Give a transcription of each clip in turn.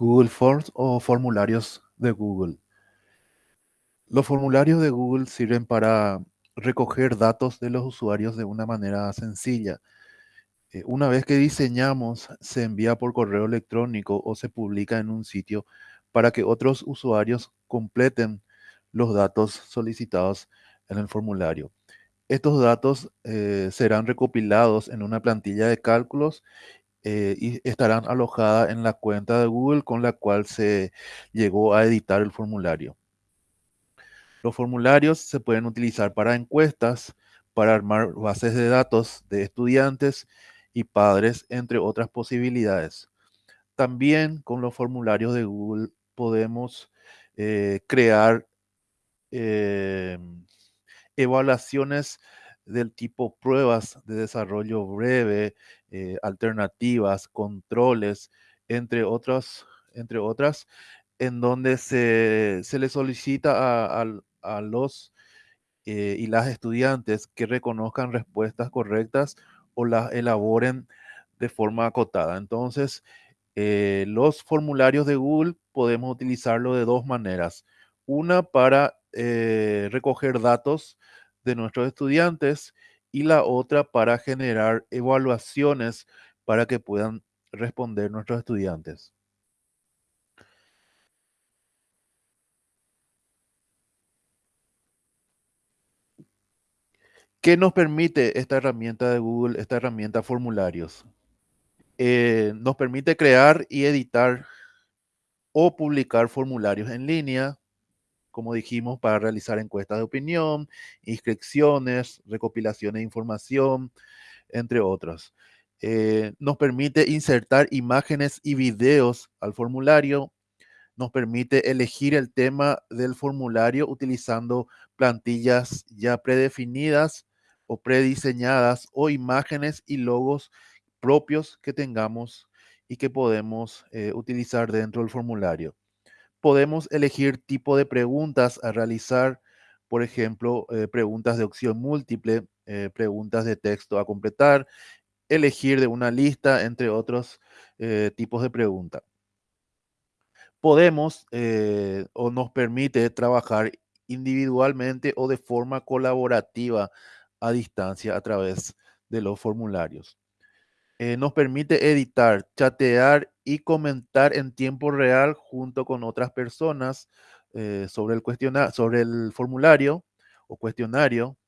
Google Forms o formularios de Google. Los formularios de Google sirven para recoger datos de los usuarios de una manera sencilla. Eh, una vez que diseñamos, se envía por correo electrónico o se publica en un sitio para que otros usuarios completen los datos solicitados en el formulario. Estos datos eh, serán recopilados en una plantilla de cálculos eh, y estarán alojadas en la cuenta de Google con la cual se llegó a editar el formulario. Los formularios se pueden utilizar para encuestas, para armar bases de datos de estudiantes y padres, entre otras posibilidades. También con los formularios de Google podemos eh, crear em, evaluaciones del tipo pruebas de desarrollo breve, eh, alternativas, controles, entre otras, entre otras en donde se, se le solicita a, los eh, y las estudiantes que reconozcan respuestas correctas o las elaboren de forma acotada. Entonces, eh, los formularios de Google podemos utilizarlo de dos maneras. Una para recoger datos de nuestros estudiantes y la otra para generar evaluaciones para que puedan responder nuestros estudiantes. ¿Qué nos permite esta herramienta de Google, esta herramienta formularios? Eh, nos permite crear y editar o publicar formularios en línea, como dijimos, para realizar encuestas de opinión, inscripciones, recopilaciones de información, entre otros. Eh, nos permite insertar imágenes y videos al formulario. Nos permite elegir el tema del formulario utilizando plantillas ya predefinidas o prediseñadas o imágenes y logos propios que tengamos y que podemos eh, utilizar dentro del formulario. Podemos elegir tipo de preguntas a realizar, por ejemplo, eh, preguntas de opción múltiple, eh, preguntas de texto a completar, elegir de una lista, entre otros tipos de preguntas. Podemos o nos permite trabajar individualmente o de forma colaborativa a distancia a través de los formularios. Eh, nos permite editar, chatear y comentar en tiempo real junto con otras personas eh, sobre, el sobre el formulario o cuestionario.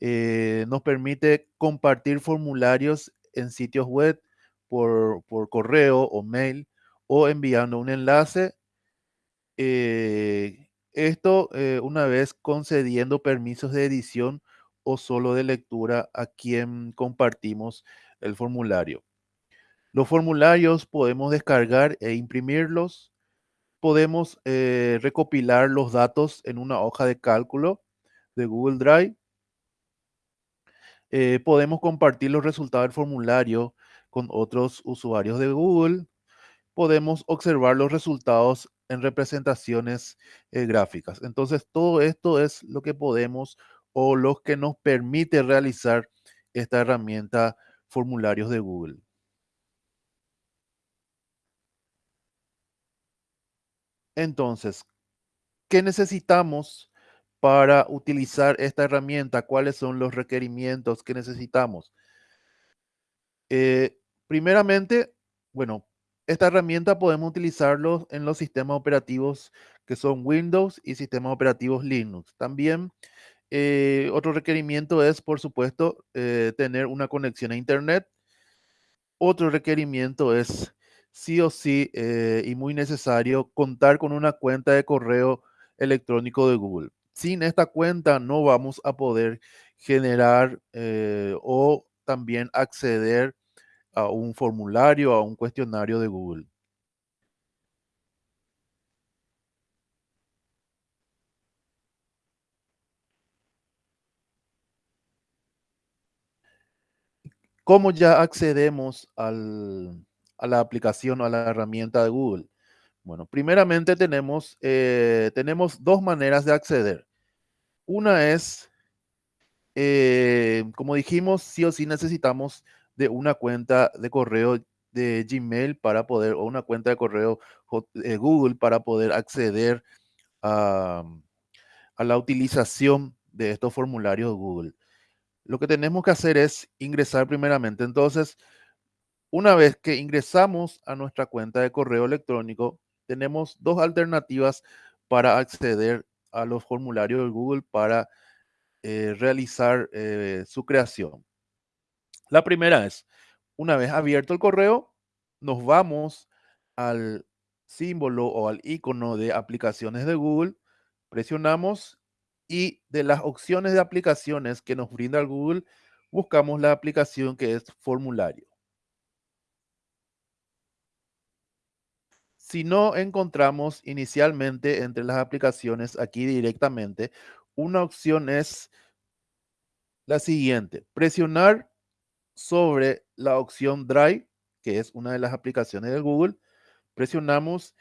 Eh, nos permite compartir formularios en sitios web por, por correo o mail o enviando un enlace esto una vez concediendo permisos de edición o solo de lectura a quien compartimos el formulario. Los formularios podemos descargar e imprimirlos. Podemos eh, recopilar los datos en una hoja de cálculo de Google Drive. Eh, podemos compartir los resultados del formulario con otros usuarios de Google. Podemos observar los resultados en representaciones eh, gráficas. Entonces, todo esto es lo que podemos o los que nos permite realizar esta herramienta formularios de Google. Entonces, ¿qué necesitamos para utilizar esta herramienta? ¿Cuáles son los requerimientos que necesitamos? Eh, primeramente, bueno, esta herramienta podemos utilizarlo en los sistemas operativos que son Windows y sistemas operativos Linux. También eh, otro requerimiento es, por supuesto, eh, tener una conexión a Internet. Otro requerimiento es sí o sí eh, y muy necesario contar con una cuenta de correo electrónico de Google. Sin esta cuenta no vamos a poder generar o también acceder a un formulario, a un cuestionario de Google. ¿Cómo ya accedemos a la aplicación o a la herramienta de Google? Bueno, primeramente tenemos, eh, tenemos dos maneras de acceder. Una es, eh, como dijimos, sí o sí necesitamos de una cuenta de correo de Gmail para poder, o una cuenta de correo eh, Google para poder acceder a, a la utilización de estos formularios Google. Lo que tenemos que hacer es ingresar primeramente. Entonces, una vez que ingresamos a nuestra cuenta de correo electrónico, tenemos dos alternativas para acceder a los formularios de Google para eh, realizar eh, su creación. La primera es, una vez abierto el correo, nos vamos al símbolo o al icono de aplicaciones de Google, presionamos y de las opciones de aplicaciones que nos brinda el Google, buscamos la aplicación que es formulario. Si no encontramos inicialmente entre las aplicaciones aquí directamente, una opción es la siguiente, presionar sobre la opción Drive, que es una de las aplicaciones de Google, presionamos.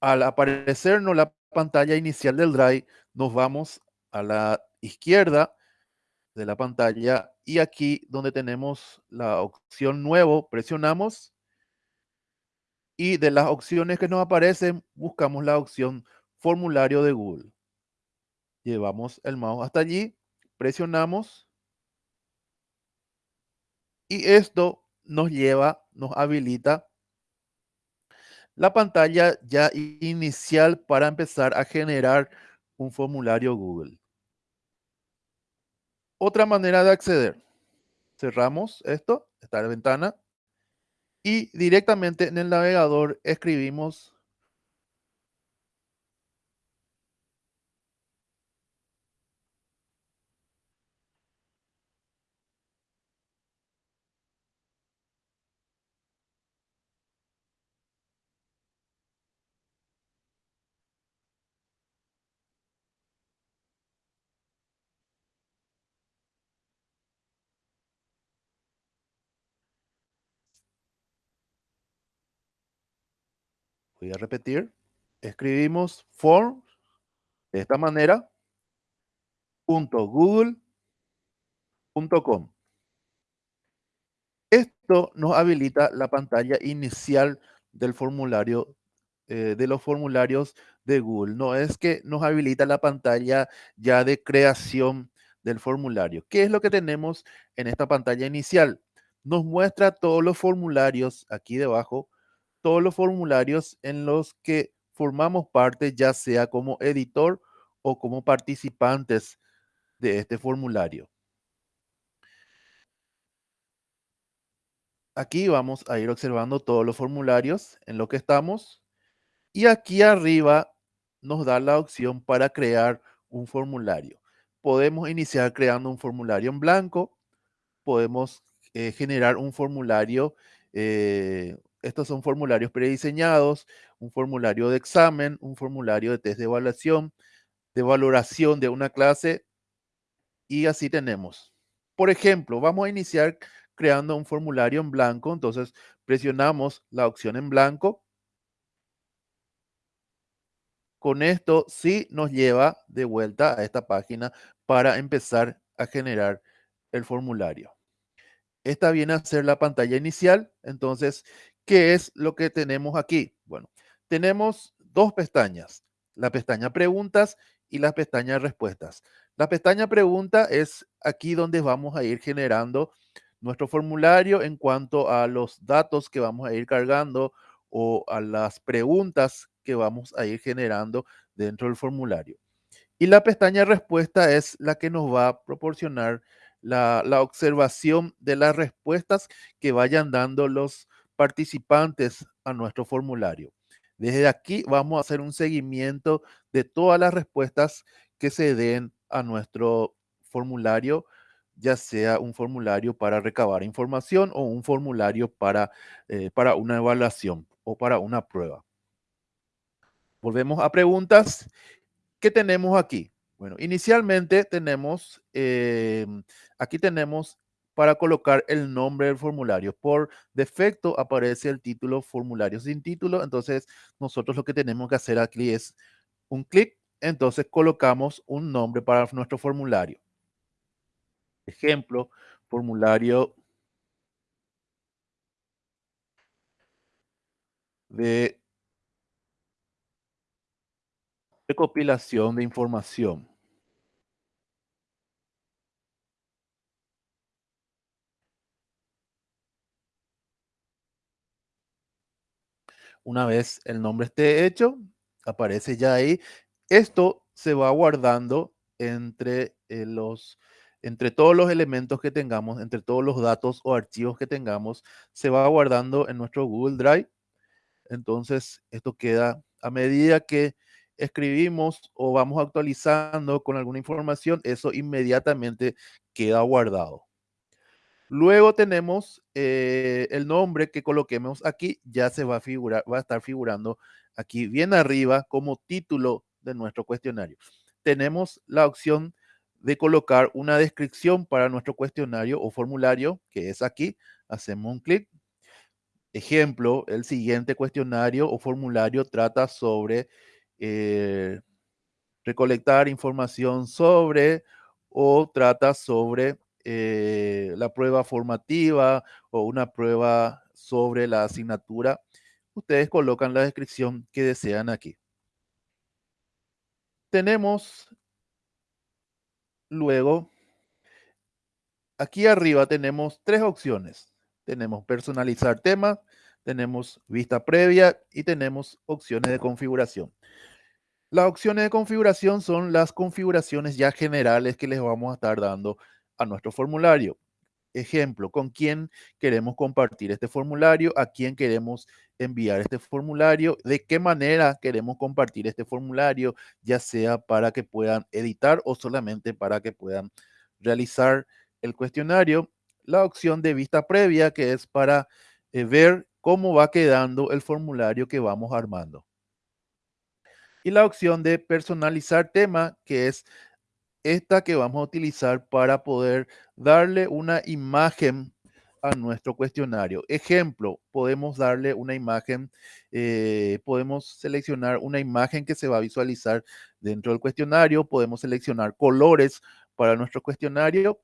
Al aparecernos la pantalla inicial del Drive, nos vamos a la izquierda de la pantalla y aquí donde tenemos la opción nuevo, presionamos y de las opciones que nos aparecen, buscamos la opción formulario de Google. Llevamos el mouse hasta allí, presionamos y esto nos lleva, nos habilita la pantalla ya inicial para empezar a generar un formulario Google. Otra manera de acceder. Cerramos esto, esta ventana, y directamente en el navegador escribimos Voy a repetir. Escribimos form de esta manera, punto. Esto nos habilita la pantalla inicial del formulario, eh, de los formularios de Google. No es que nos habilita la pantalla ya de creación del formulario. ¿Qué es lo que tenemos en esta pantalla inicial? Nos muestra todos los formularios aquí debajo todos los formularios en los que formamos parte, ya sea como editor o como participantes de este formulario. Aquí vamos a ir observando todos los formularios en lo que estamos y aquí arriba nos da la opción para crear un formulario. Podemos iniciar creando un formulario en blanco, podemos eh, generar un formulario eh, estos son formularios prediseñados, un formulario de examen, un formulario de test de evaluación, de valoración de una clase y así tenemos. Por ejemplo, vamos a iniciar creando un formulario en blanco, entonces presionamos la opción en blanco. Con esto sí nos lleva de vuelta a esta página para empezar a generar el formulario. Esta viene a ser la pantalla inicial, entonces ¿Qué es lo que tenemos aquí? Bueno, tenemos dos pestañas, la pestaña preguntas y la pestaña respuestas. La pestaña pregunta es aquí donde vamos a ir generando nuestro formulario en cuanto a los datos que vamos a ir cargando o a las preguntas que vamos a ir generando dentro del formulario. Y la pestaña respuesta es la que nos va a proporcionar la, la observación de las respuestas que vayan dando los participantes a nuestro formulario. Desde aquí vamos a hacer un seguimiento de todas las respuestas que se den a nuestro formulario, ya sea un formulario para recabar información o un formulario para, eh, para una evaluación o para una prueba. Volvemos a preguntas. ¿Qué tenemos aquí? Bueno, inicialmente tenemos, eh, aquí tenemos para colocar el nombre del formulario. Por defecto aparece el título formulario sin título, entonces nosotros lo que tenemos que hacer aquí es un clic, entonces colocamos un nombre para nuestro formulario. Ejemplo, formulario de recopilación de información. Una vez el nombre esté hecho, aparece ya ahí. Esto se va guardando entre eh, los entre todos los elementos que tengamos, entre todos los datos o archivos que tengamos, se va guardando en nuestro Google Drive. Entonces, esto queda a medida que escribimos o vamos actualizando con alguna información, eso inmediatamente queda guardado. Luego tenemos eh, el nombre que coloquemos aquí, ya se va a figurar, va a estar figurando aquí bien arriba como título de nuestro cuestionario. Tenemos la opción de colocar una descripción para nuestro cuestionario o formulario, que es aquí. Hacemos un clic. Ejemplo, el siguiente cuestionario o formulario trata sobre eh, recolectar información sobre o trata sobre eh, la prueba formativa o una prueba sobre la asignatura, ustedes colocan la descripción que desean aquí. Tenemos luego, aquí arriba tenemos tres opciones. Tenemos personalizar tema, tenemos vista previa y tenemos opciones de configuración. Las opciones de configuración son las configuraciones ya generales que les vamos a estar dando a nuestro formulario. Ejemplo, con quién queremos compartir este formulario, a quién queremos enviar este formulario, de qué manera queremos compartir este formulario, ya sea para que puedan editar o solamente para que puedan realizar el cuestionario. La opción de vista previa, que es para eh, ver cómo va quedando el formulario que vamos armando. Y la opción de personalizar tema, que es esta que vamos a utilizar para poder darle una imagen a nuestro cuestionario. Ejemplo, podemos darle una imagen, eh, podemos seleccionar una imagen que se va a visualizar dentro del cuestionario, podemos seleccionar colores para nuestro cuestionario.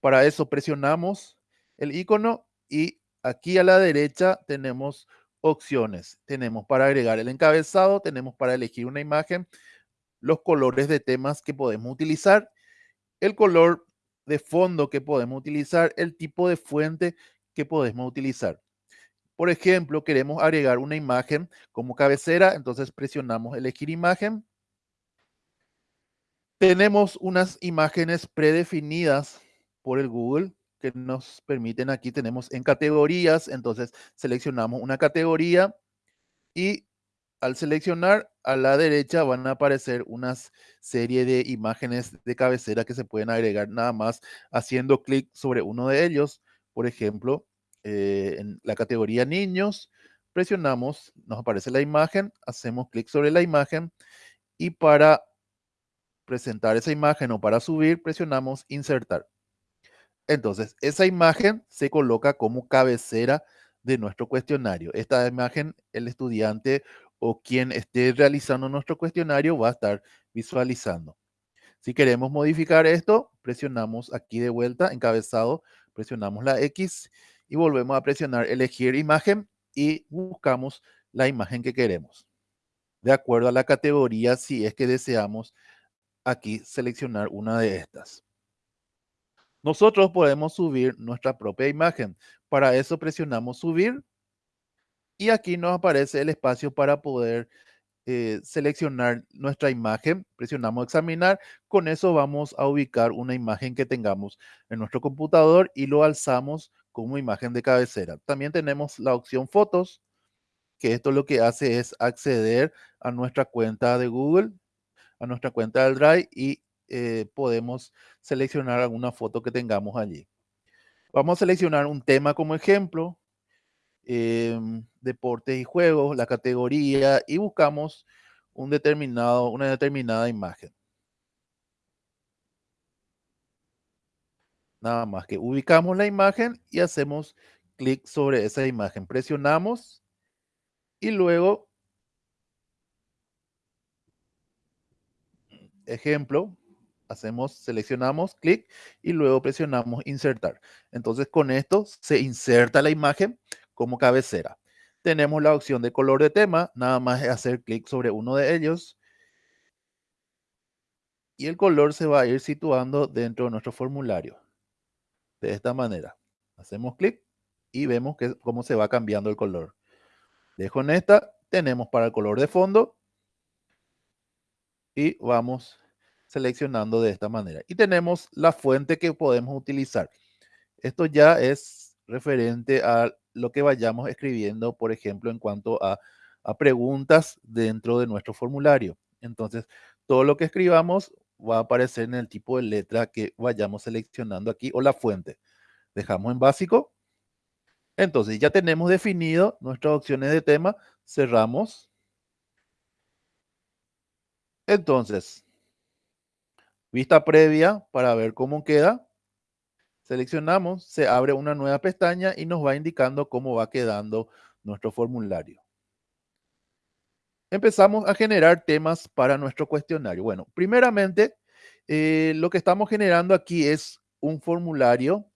Para eso presionamos el icono y aquí a la derecha tenemos opciones. Tenemos para agregar el encabezado, tenemos para elegir una imagen, los colores de temas que podemos utilizar, el color de fondo que podemos utilizar, el tipo de fuente que podemos utilizar. Por ejemplo, queremos agregar una imagen como cabecera, entonces presionamos elegir imagen. Tenemos unas imágenes predefinidas por el Google que nos permiten, aquí tenemos en categorías, entonces seleccionamos una categoría y al seleccionar a la derecha van a aparecer una serie de imágenes de cabecera que se pueden agregar nada más haciendo clic sobre uno de ellos. Por ejemplo, eh, en la categoría niños, presionamos, nos aparece la imagen, hacemos clic sobre la imagen y para presentar esa imagen o para subir, presionamos insertar. Entonces, esa imagen se coloca como cabecera de nuestro cuestionario. Esta imagen, el estudiante o quien esté realizando nuestro cuestionario va a estar visualizando. Si queremos modificar esto, presionamos aquí de vuelta, encabezado, presionamos la X y volvemos a presionar elegir imagen y buscamos la imagen que queremos. De acuerdo a la categoría, si es que deseamos aquí seleccionar una de estas. Nosotros podemos subir nuestra propia imagen. Para eso presionamos subir y aquí nos aparece el espacio para poder eh, seleccionar nuestra imagen. Presionamos examinar. Con eso vamos a ubicar una imagen que tengamos en nuestro computador y lo alzamos como imagen de cabecera. También tenemos la opción fotos, que esto lo que hace es acceder a nuestra cuenta de Google, a nuestra cuenta del Drive y eh, podemos seleccionar alguna foto que tengamos allí. Vamos a seleccionar un tema como ejemplo Em, deportes y juegos, la categoría y buscamos un determinado, una determinada imagen. Nada más que ubicamos la imagen y hacemos clic sobre esa imagen. Presionamos y luego, ejemplo, hacemos, seleccionamos, clic y luego presionamos insertar. Entonces con esto se inserta la imagen como cabecera. Tenemos la opción de color de tema, nada más hacer clic sobre uno de ellos. Y el color se va a ir situando dentro de nuestro formulario. De esta manera. Hacemos clic y vemos que, cómo se va cambiando el color. Dejo en esta, tenemos para el color de fondo y vamos seleccionando de esta manera. Y tenemos la fuente que podemos utilizar. Esto ya es referente a lo que vayamos escribiendo, por ejemplo, en cuanto a, preguntas dentro de nuestro formulario. Entonces, todo lo que escribamos va a aparecer en el tipo de letra que vayamos seleccionando aquí o la fuente. Dejamos en básico. Entonces, ya tenemos definido nuestras opciones de tema. Cerramos. Entonces, vista previa para ver cómo queda. Seleccionamos, se abre una nueva pestaña y nos va indicando cómo va quedando nuestro formulario. Empezamos a generar temas para nuestro cuestionario. Bueno, primeramente, eh, lo que estamos generando aquí es un formulario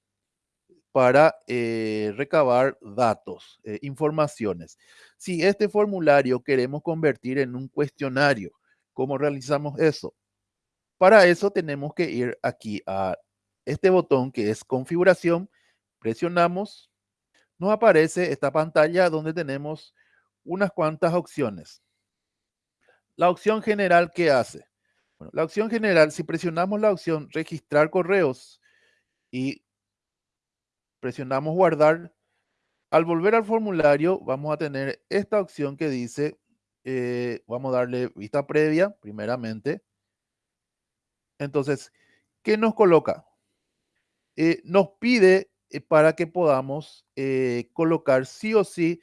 para eh, recabar datos, eh, informaciones. Si este formulario queremos convertir en un cuestionario, ¿cómo realizamos eso? Para eso tenemos que ir aquí a este botón que es configuración, presionamos, nos aparece esta pantalla donde tenemos unas cuantas opciones. La opción general, ¿qué hace? La opción general, si presionamos la opción registrar correos y presionamos guardar, al volver al formulario vamos a tener esta opción que dice, eh, vamos a darle vista previa primeramente. Entonces, ¿qué nos coloca? Eh, nos pide eh, para que podamos eh, colocar sí o sí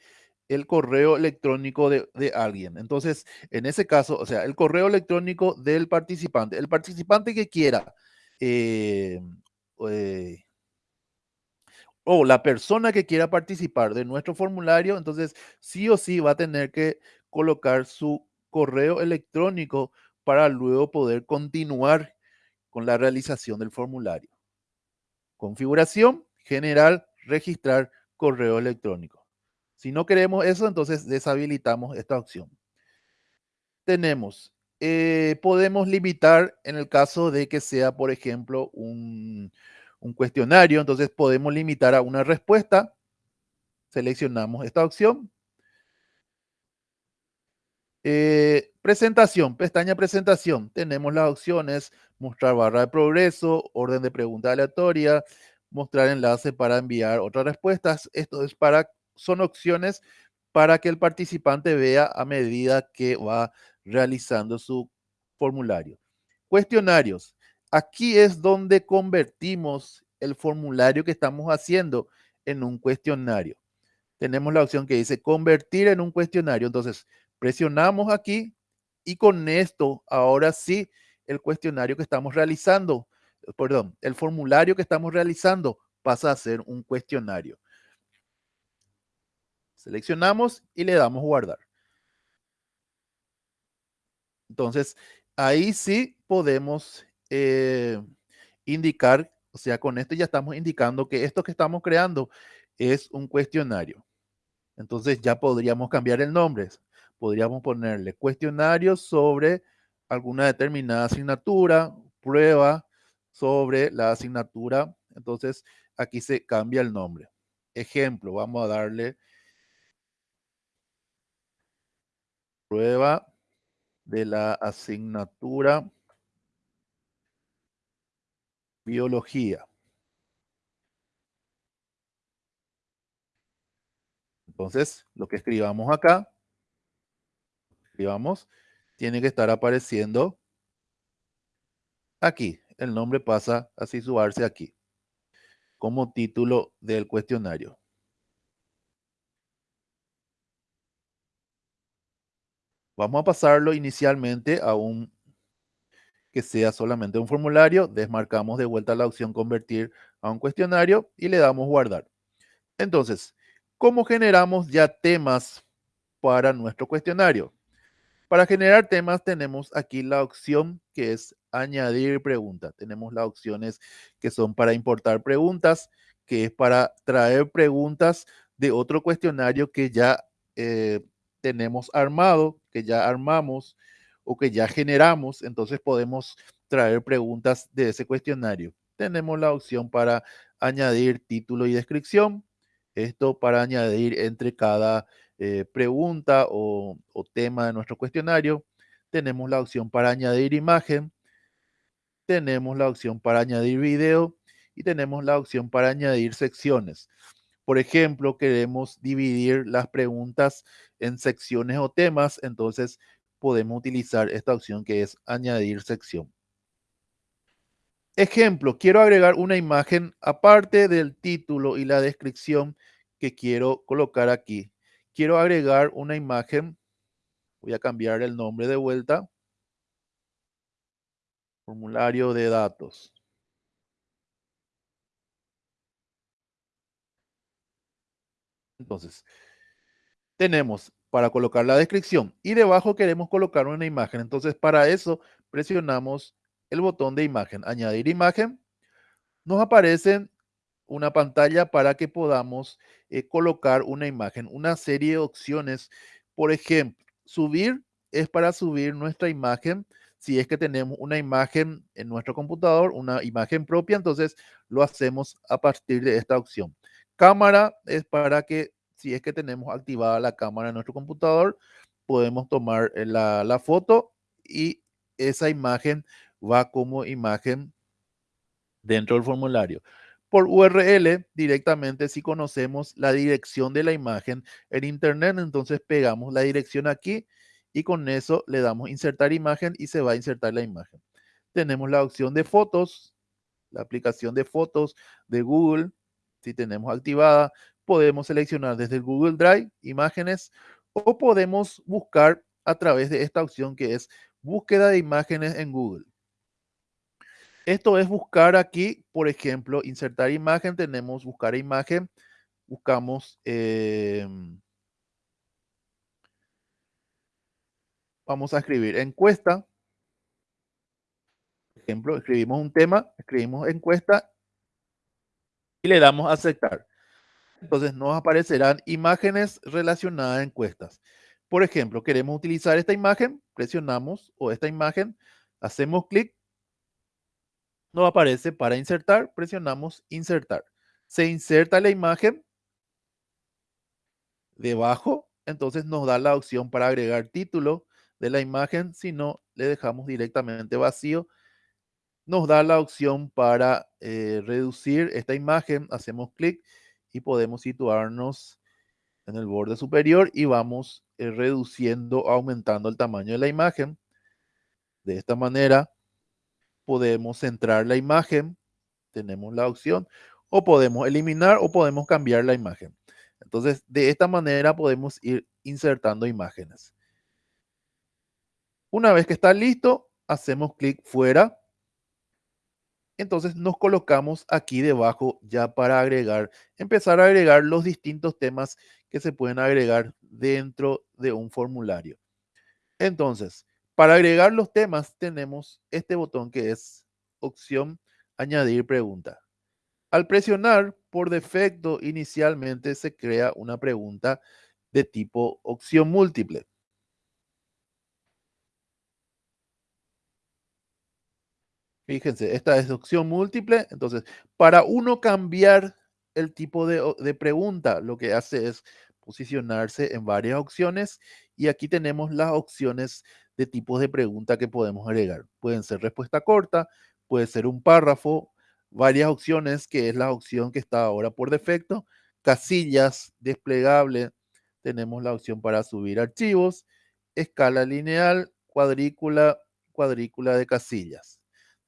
el correo electrónico de, alguien. Entonces, en ese caso, o sea, el correo electrónico del participante. El participante que quiera o la persona que quiera participar de nuestro formulario, entonces sí o sí va a tener que colocar su correo electrónico para luego poder continuar con la realización del formulario. Configuración general, registrar correo electrónico. Si no queremos eso, entonces deshabilitamos esta opción. Tenemos, eh, podemos limitar en el caso de que sea, por ejemplo, un, un cuestionario, entonces podemos limitar a una respuesta. Seleccionamos esta opción eh, presentación, pestaña presentación. Tenemos las opciones mostrar barra de progreso, orden de pregunta aleatoria, mostrar enlace para enviar otras respuestas. Esto es para, son opciones para que el participante vea a medida que va realizando su formulario. Cuestionarios. Aquí es donde convertimos el formulario que estamos haciendo en un cuestionario. Tenemos la opción que dice convertir en un cuestionario. Entonces, Presionamos aquí y con esto, ahora sí, el cuestionario que estamos realizando, perdón, el formulario que estamos realizando pasa a ser un cuestionario. Seleccionamos y le damos guardar. Entonces, ahí sí podemos eh, indicar, o sea, con esto ya estamos indicando que esto que estamos creando es un cuestionario. Entonces ya podríamos cambiar el nombre podríamos ponerle cuestionarios sobre alguna determinada asignatura, prueba sobre la asignatura. Entonces, aquí se cambia el nombre. Ejemplo, vamos a darle prueba de la asignatura biología. Entonces, lo que escribamos acá vamos, tiene que estar apareciendo aquí. El nombre pasa a situarse aquí como título del cuestionario. Vamos a pasarlo inicialmente a un que sea solamente un formulario, desmarcamos de vuelta la opción convertir a un cuestionario y le damos guardar. Entonces, ¿cómo generamos ya temas para nuestro cuestionario? Para generar temas tenemos aquí la opción que es añadir preguntas. Tenemos las opciones que son para importar preguntas, que es para traer preguntas de otro cuestionario que ya eh, tenemos armado, que ya armamos o que ya generamos, entonces podemos traer preguntas de ese cuestionario. Tenemos la opción para añadir título y descripción. Esto para añadir entre cada eh, pregunta o, o tema de nuestro cuestionario. Tenemos la opción para añadir imagen. Tenemos la opción para añadir video y tenemos la opción para añadir secciones. Por ejemplo, queremos dividir las preguntas en secciones o temas, entonces podemos utilizar esta opción que es añadir sección. Ejemplo, quiero agregar una imagen aparte del título y la descripción que quiero colocar aquí. Quiero agregar una imagen, voy a cambiar el nombre de vuelta, formulario de datos. Entonces, tenemos para colocar la descripción y debajo queremos colocar una imagen. Entonces, para eso presionamos el botón de imagen, añadir imagen. Nos aparece una pantalla para que podamos eh, colocar una imagen, una serie de opciones. Por ejemplo, subir es para subir nuestra imagen. Si es que tenemos una imagen en nuestro computador, una imagen propia, entonces lo hacemos a partir de esta opción. Cámara es para que si es que tenemos activada la cámara en nuestro computador, podemos tomar eh, la, la foto y esa imagen va como imagen dentro del formulario. Por URL, directamente si conocemos la dirección de la imagen en Internet, entonces pegamos la dirección aquí y con eso le damos insertar imagen y se va a insertar la imagen. Tenemos la opción de fotos, la aplicación de fotos de Google, si tenemos activada, podemos seleccionar desde el Google Drive imágenes o podemos buscar a través de esta opción que es búsqueda de imágenes en Google. Esto es buscar aquí, por ejemplo, insertar imagen, tenemos buscar imagen, buscamos, eh, vamos a escribir encuesta, por ejemplo, escribimos un tema, escribimos encuesta y le damos a aceptar. Entonces nos aparecerán imágenes relacionadas a encuestas. Por ejemplo, queremos utilizar esta imagen, presionamos o esta imagen, hacemos clic, nos aparece para insertar, presionamos insertar. Se inserta la imagen debajo, entonces nos da la opción para agregar título de la imagen, si no, le dejamos directamente vacío nos da la opción para eh, reducir esta imagen. Hacemos clic y podemos situarnos en el borde superior y vamos eh, reduciendo, aumentando el tamaño de la imagen. De esta manera podemos centrar la imagen, tenemos la opción, o podemos eliminar o podemos cambiar la imagen. Entonces, de esta manera podemos ir insertando imágenes. Una vez que está listo, hacemos clic fuera entonces nos colocamos aquí debajo ya para agregar, empezar a agregar los distintos temas que se pueden agregar dentro de un formulario. Entonces, para agregar los temas tenemos este botón que es opción añadir pregunta. Al presionar, por defecto, inicialmente se crea una pregunta de tipo opción múltiple. Fíjense, esta es opción múltiple. Entonces, para uno cambiar el tipo de, pregunta, lo que hace es posicionarse en varias opciones y aquí tenemos las opciones de tipos de pregunta que podemos agregar. Pueden ser respuesta corta, puede ser un párrafo, varias opciones, que es la opción que está ahora por defecto, casillas, desplegable, tenemos la opción para subir archivos, escala lineal, cuadrícula, cuadrícula de casillas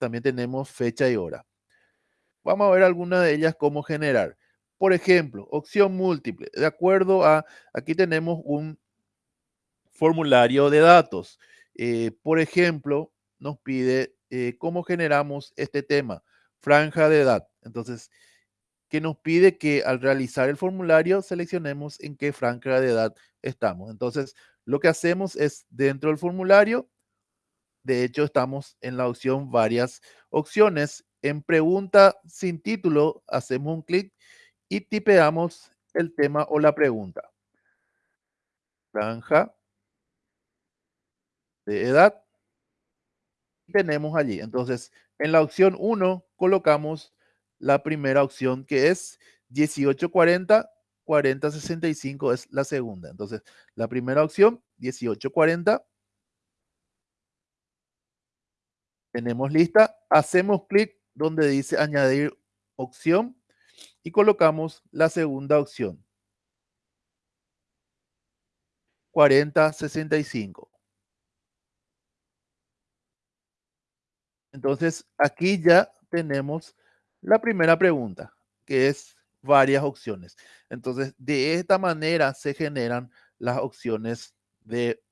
también tenemos fecha y hora. Vamos a ver algunas de ellas cómo generar. Por ejemplo, opción múltiple. De acuerdo a, aquí tenemos un formulario de datos. Eh, por ejemplo, nos pide eh, cómo generamos este tema, franja de edad. Entonces, que nos pide que al realizar el formulario seleccionemos en qué franja de edad estamos. Entonces, lo que hacemos es dentro del formulario de hecho, estamos en la opción varias opciones. En pregunta sin título, hacemos un clic y tipeamos el tema o la pregunta. franja de edad. Tenemos allí. Entonces, en la opción 1 colocamos la primera opción que es 1840, 4065 es la segunda. Entonces, la primera opción, 1840. Tenemos lista. Hacemos clic donde dice añadir opción y colocamos la segunda opción. 4065. Entonces, aquí ya tenemos la primera pregunta, que es varias opciones. Entonces, de esta manera se generan las opciones de,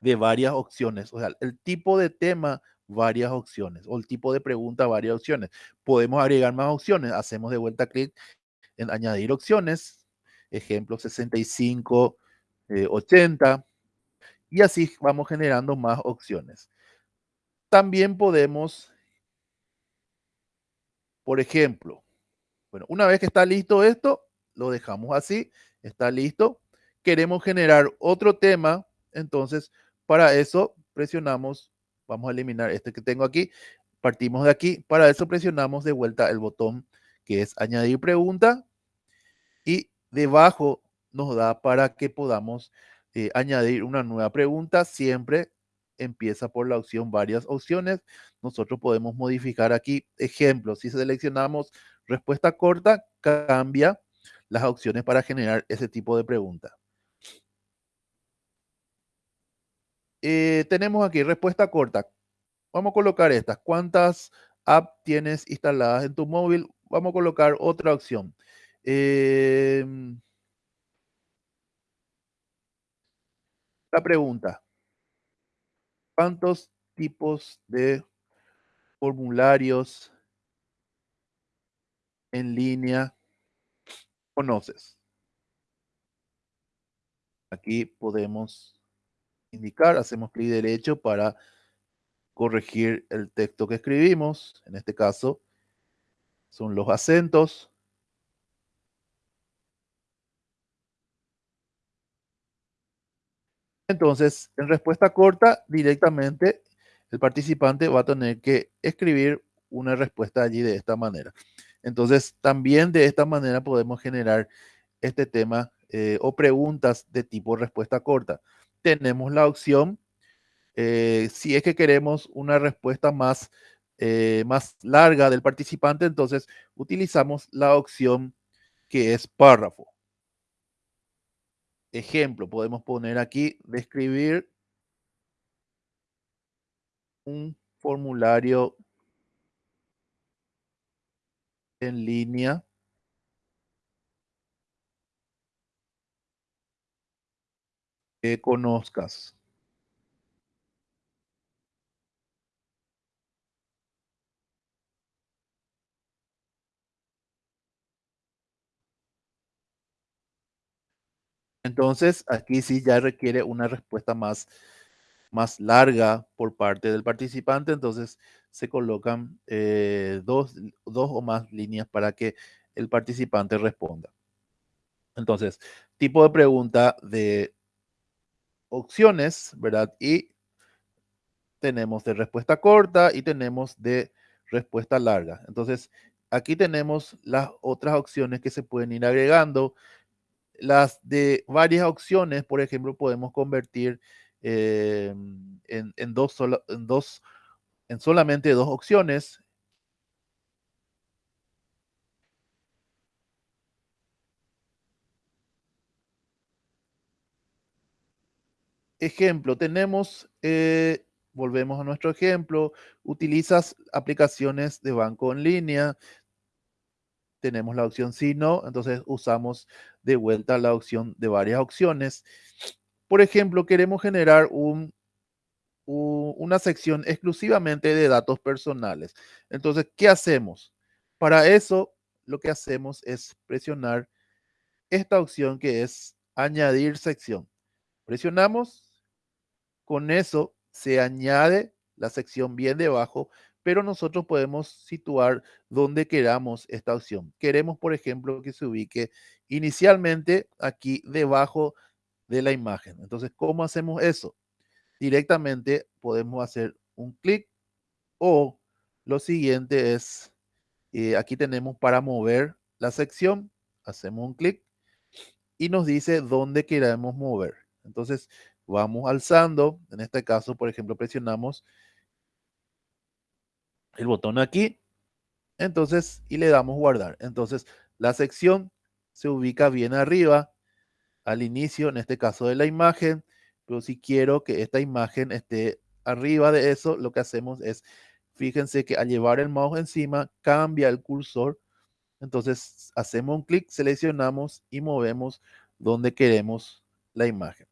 de varias opciones. O sea, el tipo de tema, varias opciones. O el tipo de pregunta, varias opciones. Podemos agregar más opciones. Hacemos de vuelta clic en añadir opciones. Ejemplo 65, 80. Eh, y así vamos generando más opciones. También podemos, por ejemplo, bueno, una vez que está listo esto, lo dejamos así, está listo. Queremos generar otro tema, entonces para eso presionamos, vamos a eliminar este que tengo aquí, partimos de aquí, para eso presionamos de vuelta el botón que es añadir pregunta y debajo nos da para que podamos eh, añadir una nueva pregunta siempre empieza por la opción varias opciones. Nosotros podemos modificar aquí ejemplos. Si seleccionamos respuesta corta, cambia las opciones para generar ese tipo de pregunta. Eh, tenemos aquí respuesta corta. Vamos a colocar estas. ¿Cuántas apps tienes instaladas en tu móvil? Vamos a colocar otra opción. Em, la pregunta. ¿Cuántos tipos de formularios en línea conoces? Aquí podemos indicar, hacemos clic derecho para corregir el texto que escribimos. En este caso, son los acentos. Entonces, en respuesta corta, directamente el participante va a tener que escribir una respuesta allí de esta manera. Entonces, también de esta manera podemos generar este tema eh, o preguntas de tipo respuesta corta. Tenemos la opción, eh, si es que queremos una respuesta más, eh, más larga del participante, entonces utilizamos la opción que es párrafo. Ejemplo, podemos poner aquí, describir un formulario en línea que conozcas. Entonces, aquí sí ya requiere una respuesta más, más larga por parte del participante. Entonces, se colocan eh, dos, dos o más líneas para que el participante responda. Entonces, tipo de pregunta de opciones, ¿verdad? Y tenemos de respuesta corta y tenemos de respuesta larga. Entonces, aquí tenemos las otras opciones que se pueden ir agregando las de varias opciones, por ejemplo, podemos convertir eh, en, dos en, dos, en solamente dos opciones. Ejemplo, tenemos, eh, volvemos a nuestro ejemplo, utilizas aplicaciones de banco en línea, tenemos la opción sí, no, entonces usamos de vuelta la opción de varias opciones. Por ejemplo, queremos generar un, una sección exclusivamente de datos personales. Entonces, ¿qué hacemos? Para eso, lo que hacemos es presionar esta opción que es añadir sección. Presionamos, con eso se añade la sección bien debajo pero nosotros podemos situar donde queramos esta opción. Queremos, por ejemplo, que se ubique inicialmente aquí debajo de la imagen. Entonces, ¿cómo hacemos eso? Directamente podemos hacer un clic o lo siguiente es, eh, aquí tenemos para mover la sección, hacemos un clic y nos dice dónde queremos mover. Entonces, vamos alzando, en este caso, por ejemplo, presionamos el botón aquí, entonces, y le damos guardar. Entonces, la sección se ubica bien arriba, al inicio, en este caso de la imagen, pero si quiero que esta imagen esté arriba de eso, lo que hacemos es, fíjense que al llevar el mouse encima, cambia el cursor, entonces hacemos un clic, seleccionamos y movemos donde queremos la imagen.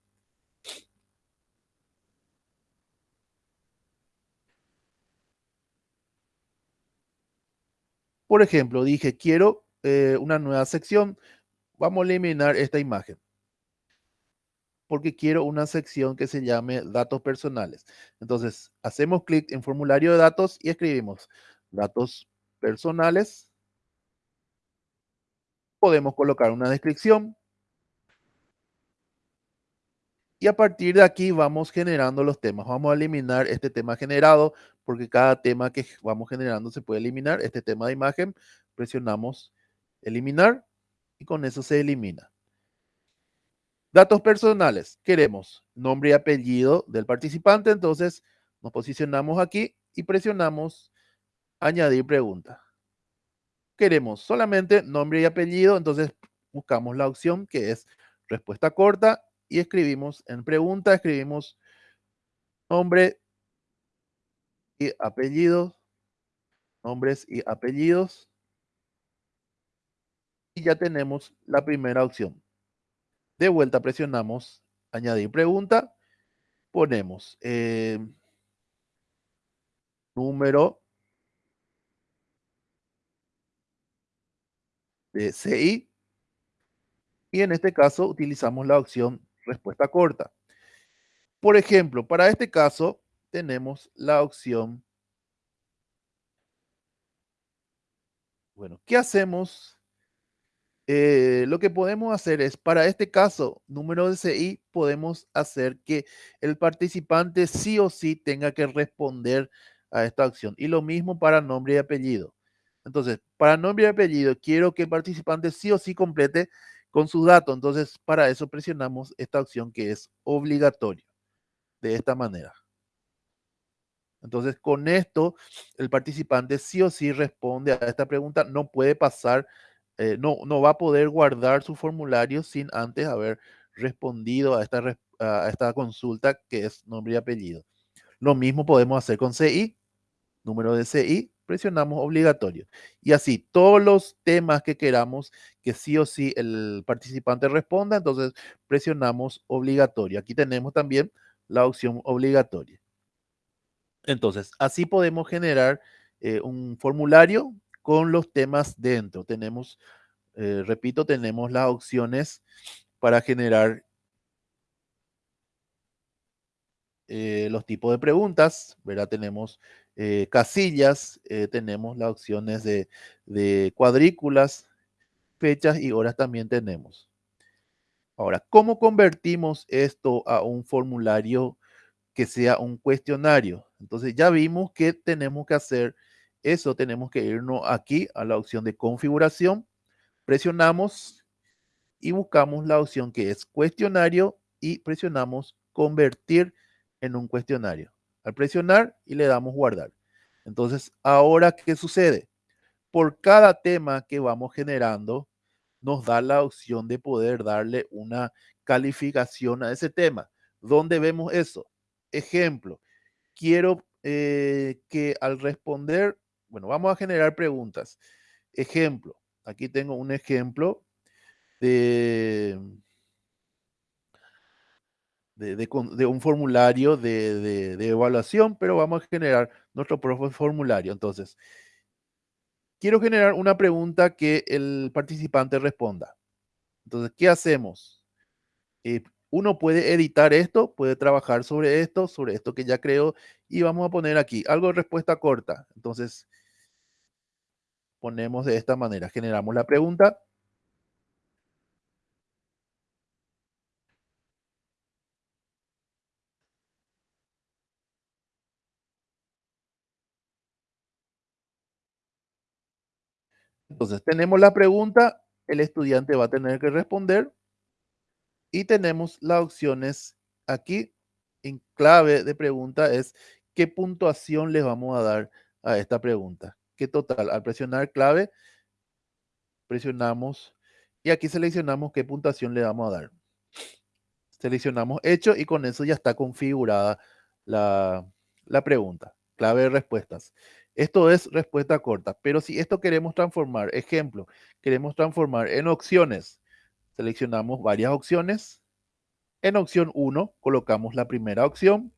Por ejemplo, dije, quiero eh, una nueva sección. Vamos a eliminar esta imagen. Porque quiero una sección que se llame datos personales. Entonces, hacemos clic en formulario de datos y escribimos datos personales. Podemos colocar una descripción. Y a partir de aquí vamos generando los temas. Vamos a eliminar este tema generado porque cada tema que vamos generando se puede eliminar. Este tema de imagen, presionamos eliminar y con eso se elimina. Datos personales. Queremos nombre y apellido del participante. Entonces nos posicionamos aquí y presionamos añadir pregunta. Queremos solamente nombre y apellido. Entonces buscamos la opción que es respuesta corta y escribimos en pregunta, escribimos nombre y apellidos, nombres y apellidos. Y ya tenemos la primera opción. De vuelta presionamos añadir pregunta, ponemos eh, número de CI y en este caso utilizamos la opción respuesta corta. Por ejemplo, para este caso tenemos la opción, bueno, ¿qué hacemos? Eh, lo que podemos hacer es, para este caso, número de CI, podemos hacer que el participante sí o sí tenga que responder a esta opción. Y lo mismo para nombre y apellido. Entonces, para nombre y apellido, quiero que el participante sí o sí complete con sus datos. Entonces, para eso presionamos esta opción que es obligatorio. De esta manera. Entonces, con esto, el participante sí o sí responde a esta pregunta. No puede pasar, eh, no, no va a poder guardar su formulario sin antes haber respondido a esta, a esta consulta que es nombre y apellido. Lo mismo podemos hacer con CI, número de CI, presionamos obligatorio. Y así, todos los temas que queramos que sí o sí el participante responda, entonces presionamos obligatorio. Aquí tenemos también la opción obligatoria. Entonces, así podemos generar eh, un formulario con los temas dentro. Tenemos, eh, repito, tenemos las opciones para generar eh, los tipos de preguntas, ¿verdad? Tenemos eh, casillas, eh, tenemos las opciones de, de cuadrículas, fechas y horas también tenemos. Ahora, ¿cómo convertimos esto a un formulario que sea un cuestionario? Entonces ya vimos que tenemos que hacer eso, tenemos que irnos aquí a la opción de configuración, presionamos y buscamos la opción que es cuestionario y presionamos convertir en un cuestionario al presionar y le damos guardar. Entonces, ahora, ¿qué sucede? Por cada tema que vamos generando, nos da la opción de poder darle una calificación a ese tema. ¿Dónde vemos eso? Ejemplo, quiero eh, que al responder, bueno, vamos a generar preguntas. Ejemplo, aquí tengo un ejemplo de, de, un formulario de, evaluación, pero vamos a generar nuestro propio formulario. Entonces, quiero generar una pregunta que el participante responda. Entonces, ¿qué hacemos? Eh, uno puede editar esto, puede trabajar sobre esto, sobre esto que ya creo, y vamos a poner aquí algo de respuesta corta. Entonces, ponemos de esta manera, generamos la pregunta Entonces, tenemos la pregunta, el estudiante va a tener que responder y tenemos las opciones aquí en clave de pregunta es qué puntuación le vamos a dar a esta pregunta. ¿Qué total? Al presionar clave, presionamos y aquí seleccionamos qué puntuación le vamos a dar. Seleccionamos hecho y con eso ya está configurada la, la pregunta. Clave de respuestas. Esto es respuesta corta, pero si esto queremos transformar, ejemplo, queremos transformar en opciones, seleccionamos varias opciones. En opción 1 colocamos la primera opción.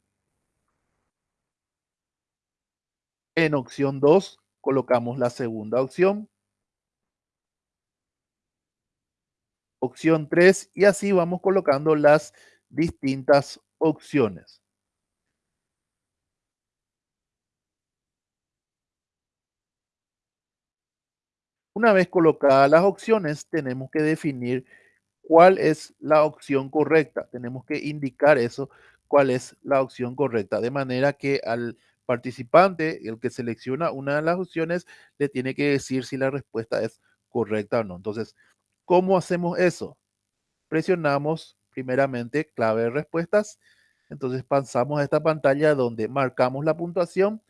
En opción 2 colocamos la segunda opción. Opción 3 y así vamos colocando las distintas opciones. Una vez colocadas las opciones, tenemos que definir cuál es la opción correcta. Tenemos que indicar eso, cuál es la opción correcta, de manera que al participante, el que selecciona una de las opciones, le tiene que decir si la respuesta es correcta o no. Entonces, ¿cómo hacemos eso? Presionamos primeramente clave de respuestas. Entonces pasamos a esta pantalla donde marcamos la puntuación,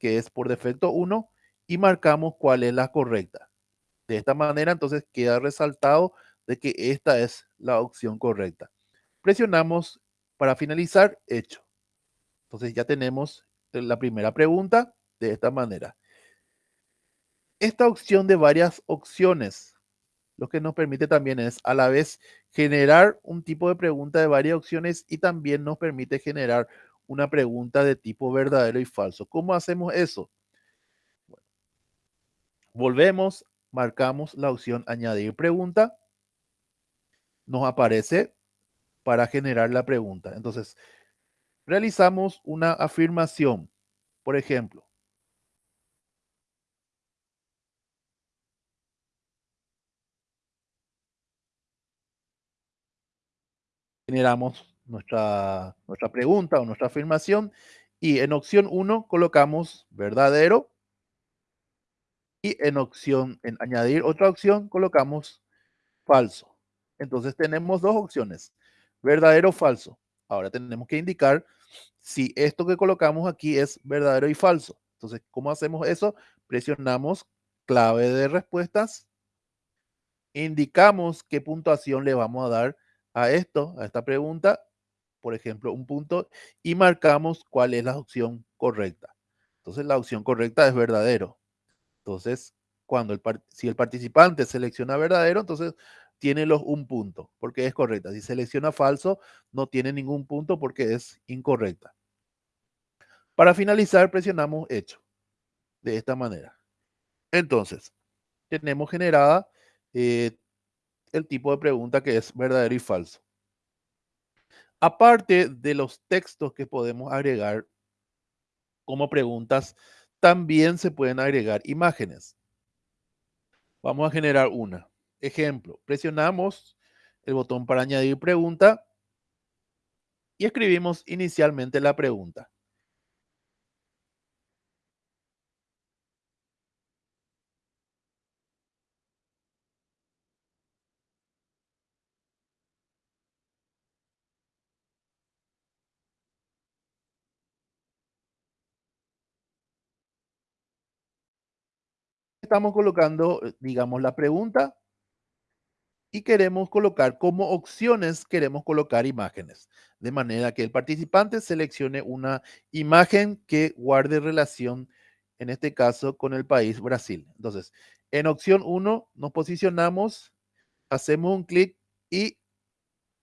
que es por defecto 1, y marcamos cuál es la correcta. De esta manera, entonces queda resaltado de que esta es la opción correcta. Presionamos para finalizar, hecho. Entonces ya tenemos la primera pregunta de esta manera. Esta opción de varias opciones, lo que nos permite también es a la vez generar un tipo de pregunta de varias opciones y también nos permite generar una pregunta de tipo verdadero y falso. ¿Cómo hacemos eso? volvemos marcamos la opción añadir pregunta, nos aparece para generar la pregunta. Entonces, realizamos una afirmación. Por ejemplo, generamos nuestra, nuestra pregunta o nuestra afirmación y en opción 1 colocamos verdadero y en opción, en añadir otra opción, colocamos falso. Entonces tenemos dos opciones, verdadero o falso. Ahora tenemos que indicar si esto que colocamos aquí es verdadero y falso. Entonces, ¿cómo hacemos eso? Presionamos clave de respuestas, indicamos qué puntuación le vamos a dar a esto, a esta pregunta, por ejemplo, un punto, y marcamos cuál es la opción correcta. Entonces, la opción correcta es verdadero. Entonces, cuando el, si el participante selecciona verdadero, entonces tiene los un punto, porque es correcta. Si selecciona falso, no tiene ningún punto porque es incorrecta. Para finalizar, presionamos hecho. De esta manera. Entonces, tenemos generada eh, el tipo de pregunta que es verdadero y falso. Aparte de los textos que podemos agregar como preguntas, también se pueden agregar imágenes. Vamos a generar una. Ejemplo, presionamos el botón para añadir pregunta y escribimos inicialmente la pregunta. Estamos colocando, eh, digamos, la pregunta y queremos colocar como opciones, queremos colocar imágenes, de manera que el participante seleccione una imagen que guarde relación, en este caso, con el país Brasil. Entonces, en opción 1 nos posicionamos, hacemos un clic y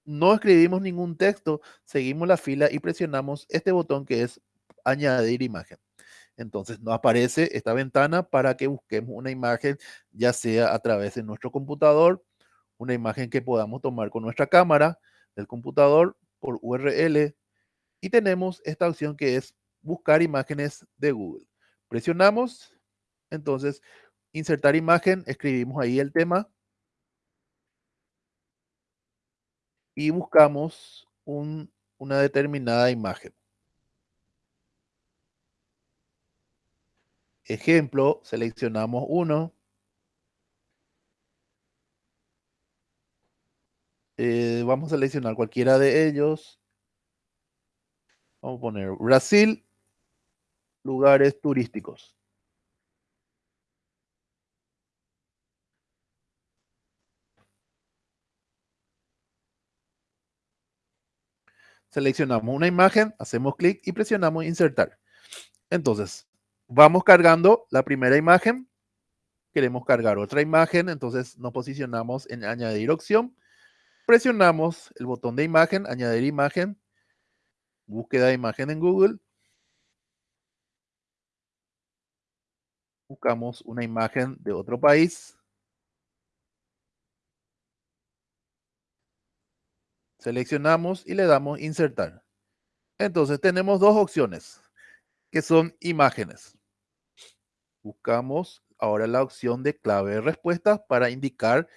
no escribimos ningún texto, seguimos la fila y presionamos este botón que es añadir imagen. Entonces nos aparece esta ventana para que busquemos una imagen, ya sea a través de nuestro computador, una imagen que podamos tomar con nuestra cámara del computador por URL y tenemos esta opción que es buscar imágenes de Google. Presionamos, entonces insertar imagen, escribimos ahí el tema y buscamos una determinada imagen. Ejemplo, seleccionamos uno. Eh, vamos a seleccionar cualquiera de ellos. Vamos a poner Brasil, lugares turísticos. Seleccionamos una imagen, hacemos clic y presionamos insertar. Entonces, vamos cargando la primera imagen. Queremos cargar otra imagen, entonces nos posicionamos en añadir opción. Presionamos el botón de imagen, añadir imagen, búsqueda de imagen en Google. Buscamos una imagen de otro país. Seleccionamos y le damos insertar. Entonces tenemos dos opciones que son imágenes. Buscamos ahora la opción de clave de respuesta para indicar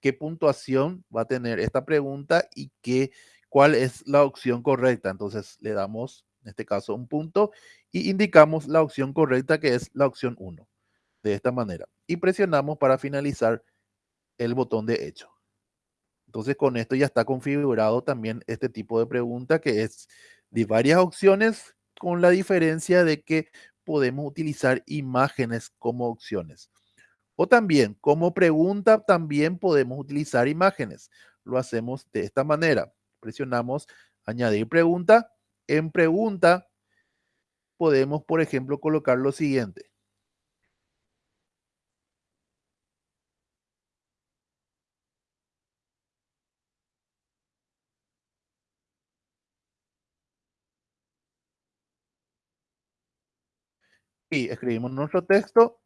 qué puntuación va a tener esta pregunta y qué, cuál es la opción correcta. Entonces le damos, en este caso, un punto y indicamos la opción correcta que es la opción 1. De esta manera. Y presionamos para finalizar el botón de hecho. Entonces con esto ya está configurado también este tipo de pregunta que es de varias opciones con la diferencia de que podemos utilizar imágenes como opciones. O también como pregunta también podemos utilizar imágenes. Lo hacemos de esta manera. Presionamos añadir pregunta. En pregunta podemos, por ejemplo, colocar lo siguiente. Y escribimos nuestro texto.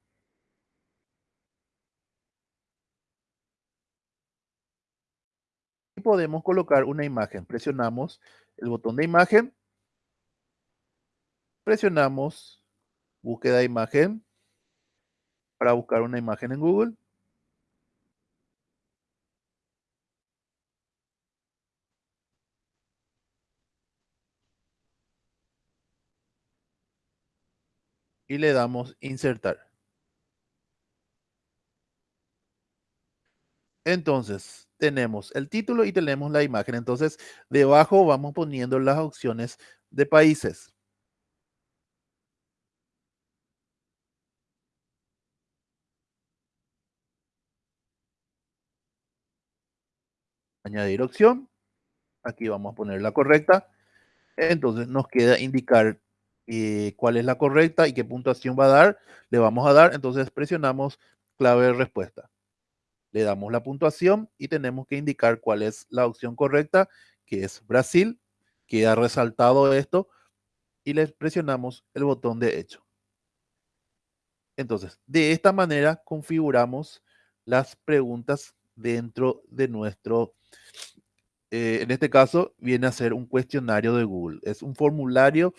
Y podemos colocar una imagen. Presionamos el botón de imagen. Presionamos búsqueda de imagen para buscar una imagen en Google. Y le damos insertar. Entonces, tenemos el título y tenemos la imagen. Entonces, debajo vamos poniendo las opciones de países. Añadir opción. Aquí vamos a poner la correcta. Entonces, nos queda indicar eh, cuál es la correcta y qué puntuación va a dar. Le vamos a dar. Entonces, presionamos clave respuesta le damos la puntuación y tenemos que indicar cuál es la opción correcta, que es Brasil. Queda resaltado esto y le presionamos el botón de hecho. Entonces, de esta manera configuramos las preguntas dentro de nuestro, eh, en este caso viene a ser un cuestionario de Google. Es un formulario,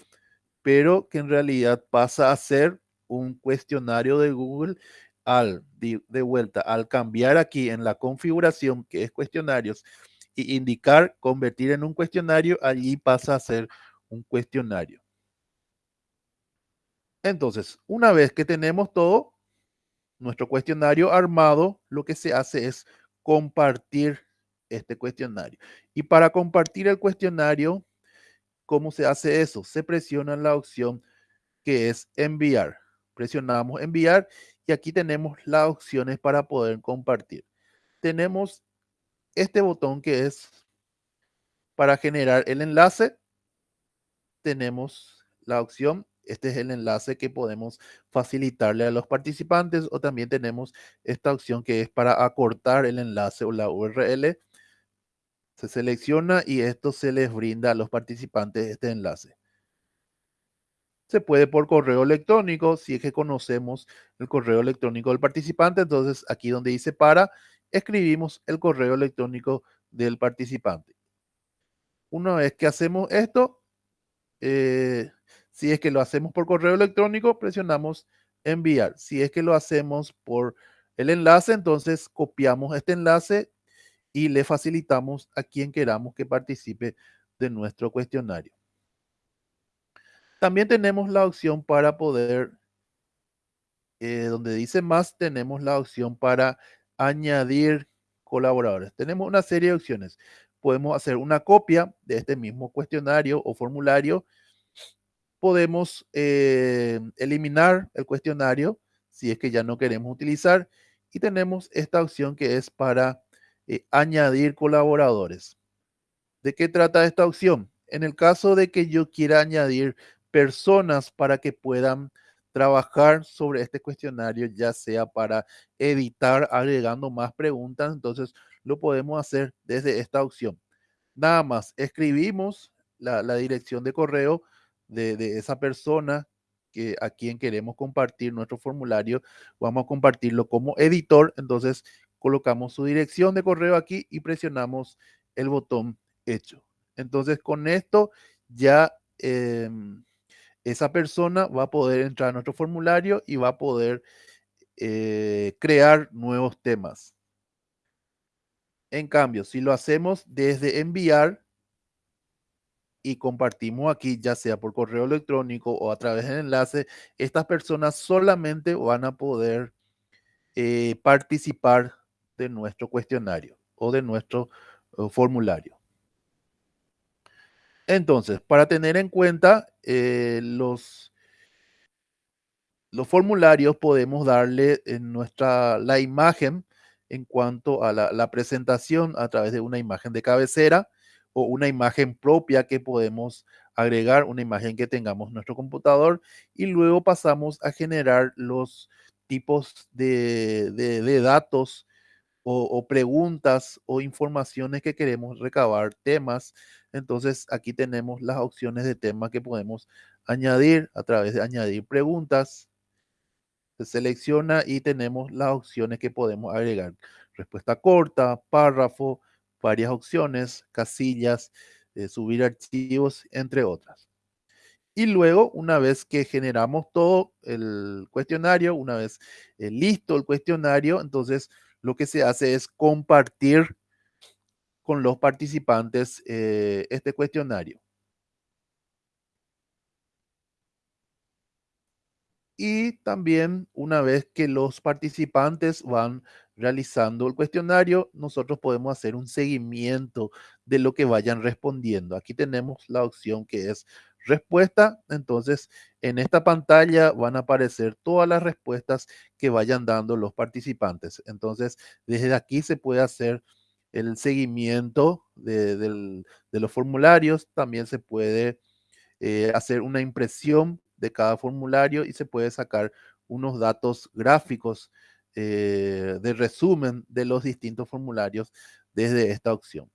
pero que en realidad pasa a ser un cuestionario de Google al, de, vuelta, al cambiar aquí en la configuración, que es cuestionarios, y indicar convertir en un cuestionario, allí pasa a ser un cuestionario. Entonces, una vez que tenemos todo, nuestro cuestionario armado, lo que se hace es compartir este cuestionario. Y para compartir el cuestionario, ¿cómo se hace eso? Se presiona la opción que es enviar. Presionamos enviar y aquí tenemos las opciones para poder compartir. Tenemos este botón que es para generar el enlace. Tenemos la opción, este es el enlace que podemos facilitarle a los participantes o también tenemos esta opción que es para acortar el enlace o la URL. Se selecciona y esto se les brinda a los participantes este enlace se puede por correo electrónico, si es que conocemos el correo electrónico del participante, entonces aquí donde dice para, escribimos el correo electrónico del participante. Una vez que hacemos esto, eh, si es que lo hacemos por correo electrónico, presionamos enviar. Si es que lo hacemos por el enlace, entonces copiamos este enlace y le facilitamos a quien queramos que participe de nuestro cuestionario. También tenemos la opción para poder, eh, donde dice más, tenemos la opción para añadir colaboradores. Tenemos una serie de opciones. Podemos hacer una copia de este mismo cuestionario o formulario. Podemos eh, eliminar el cuestionario si es que ya no queremos utilizar. Y tenemos esta opción que es para eh, añadir colaboradores. ¿De qué trata esta opción? En el caso de que yo quiera añadir personas para que puedan trabajar sobre este cuestionario, ya sea para editar agregando más preguntas, entonces lo podemos hacer desde esta opción. Nada más, escribimos la, dirección de correo de, esa persona que, a quien queremos compartir nuestro formulario. Vamos a compartirlo como editor, entonces colocamos su dirección de correo aquí y presionamos el botón hecho. Entonces con esto ya... Em, esa persona va a poder entrar a nuestro formulario y va a poder eh, crear nuevos temas. En cambio, si lo hacemos desde enviar y compartimos aquí, ya sea por correo electrónico o a través del enlace, estas personas solamente van a poder eh, participar de nuestro cuestionario o de nuestro eh, formulario. Entonces, para tener en cuenta eh, los, los formularios, podemos darle en nuestra, la imagen en cuanto a la, presentación a través de una imagen de cabecera o una imagen propia que podemos agregar, una imagen que tengamos en nuestro computador y luego pasamos a generar los tipos de, de datos o, preguntas o informaciones que queremos recabar, temas. Entonces aquí tenemos las opciones de temas que podemos añadir a través de añadir preguntas. Se selecciona y tenemos las opciones que podemos agregar. Respuesta corta, párrafo, varias opciones, casillas, eh, subir archivos, entre otras. Y luego, una vez que generamos todo el cuestionario, una vez eh, listo el cuestionario, entonces lo que se hace es compartir con los participantes eh, este cuestionario. Y también una vez que los participantes van realizando el cuestionario, nosotros podemos hacer un seguimiento de lo que vayan respondiendo. Aquí tenemos la opción que es respuesta. Entonces, en esta pantalla van a aparecer todas las respuestas que vayan dando los participantes. Entonces, desde aquí se puede hacer el seguimiento de, los formularios. También se puede eh, hacer una impresión de cada formulario y se puede sacar unos datos gráficos eh, de resumen de los distintos formularios desde esta opción.